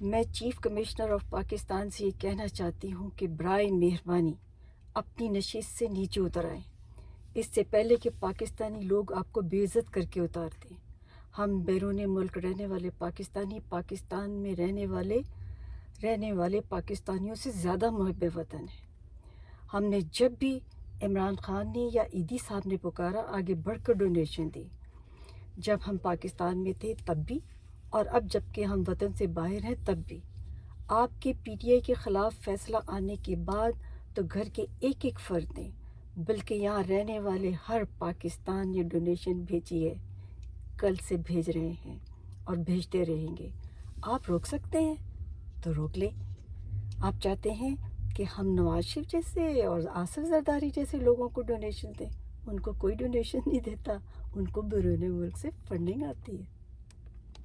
میں chief commissioner of Pakistan سے یہ کہنا چاہتی ہوں کہ برائے مہربانی اپنی نشست سے نیچے اتر آئیں۔ اس سے پہلے کہ پاکستانی لوگ آپ کو بے عزت کر کے اتار دیں۔ ہم بیرون ملک رہنے والے پاکستانی، پاکستان میں رہنے والے رہنے والے پاکستانیوں سے زیادہ محب وطن ہیں۔ ہم نے جب بھی عمران خان نے یا عیدی صاحب نے پکارا، آگے بڑھ کر ڈونیشن دی۔ جب ہم پاکستان میں تھے، تب بھی اور اب جبکہ ہم وطن سے باہر ہیں، تب بھی۔ آپ کے پی ٹی آئی کے خلاف فیصلہ آنے کے بعد تو گھر کے ایک ایک فرد نے، بلکہ یہاں رہنے والے ہر پاکستان نے ڈونیشن بھیجی ہے۔ کل سے بھیج رہے ہیں اور بھیجتے رہیں گے۔ آپ روک سکتے ہیں؟ تو روک لیں۔ آپ چاہتے ہیں کہ ہم نواز شریف جیسے اور آصف زرداری جیسے لوگوں کو ڈونیشن دیں؟ ان کو کوئی ڈونیشن نہیں دیتا۔ ان کو بیرون ملک سے فنڈنگ آتی ہے۔